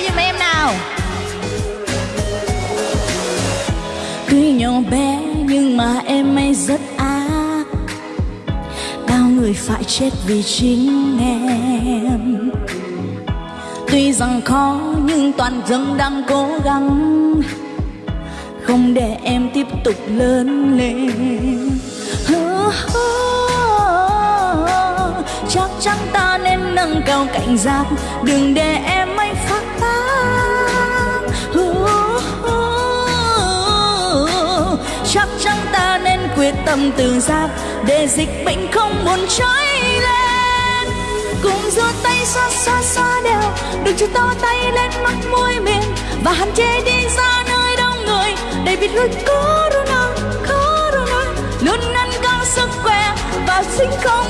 hỏi giùm em nào. Tuy nhỏ bé nhưng mà em ấy rất ác Bao người phải chết vì chính em. Tuy rằng khó nhưng toàn dân đang cố gắng. Không để em tiếp tục lớn lên. Chắc chắn ta nên nâng cao cảnh giác. Đừng để em tâm tự giác để dịch bệnh không buồn cháy lên. Cùng giơ tay xa xa xa đều đừng cho to tay lên mắt môi miệng, và hạn chế đi ra nơi đông người. Để biết lối corona corona, luôn nâng cao sức khỏe, và sinh không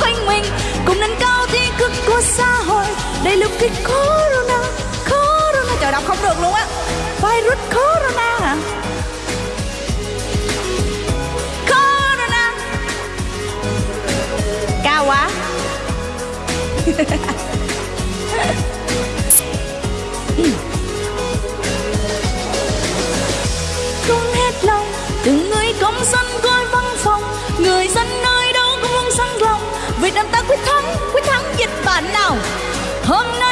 quanh mình. Cùng nâng cao thi cực của xã hội để lúc kích corona corona. Trời, đọc không được luôn á. Virus corona quá. Không hết lòng, từng người công dân coi văn phòng. Người dân nơi đâu cũng muốn sang lòng. Việt nam ta quyết thắng quyết thắng dịch bệnh nào? Hôm nay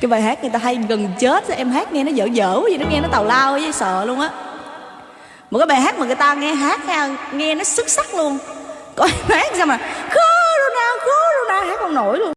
cái bài hát người ta hay gần chết em hát nghe nó dở dở gì nó nghe nó tào lao với sợ luôn á. Một cái bài hát mà người ta nghe hát nghe nó xuất sắc luôn. Coi hát sao mà, corona corona hát không nổi luôn.